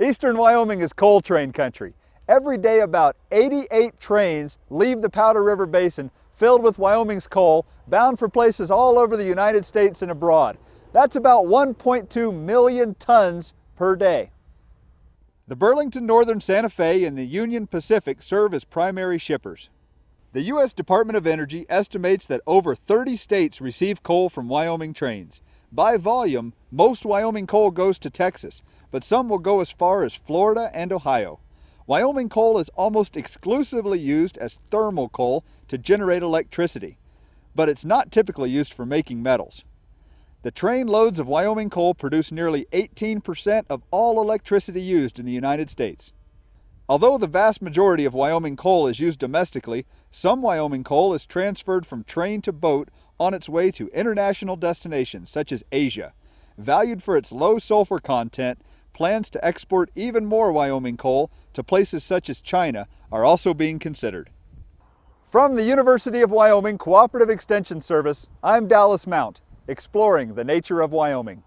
Eastern Wyoming is coal train country. Every day about 88 trains leave the Powder River Basin filled with Wyoming's coal, bound for places all over the United States and abroad. That's about 1.2 million tons per day. The Burlington Northern Santa Fe and the Union Pacific serve as primary shippers. The U.S. Department of Energy estimates that over 30 states receive coal from Wyoming trains. By volume, most Wyoming coal goes to Texas, but some will go as far as Florida and Ohio. Wyoming coal is almost exclusively used as thermal coal to generate electricity, but it's not typically used for making metals. The train loads of Wyoming coal produce nearly 18% of all electricity used in the United States. Although the vast majority of Wyoming coal is used domestically, some Wyoming coal is transferred from train to boat on its way to international destinations such as Asia. Valued for its low sulfur content, plans to export even more Wyoming coal to places such as China are also being considered. From the University of Wyoming Cooperative Extension Service, I'm Dallas Mount exploring the nature of Wyoming.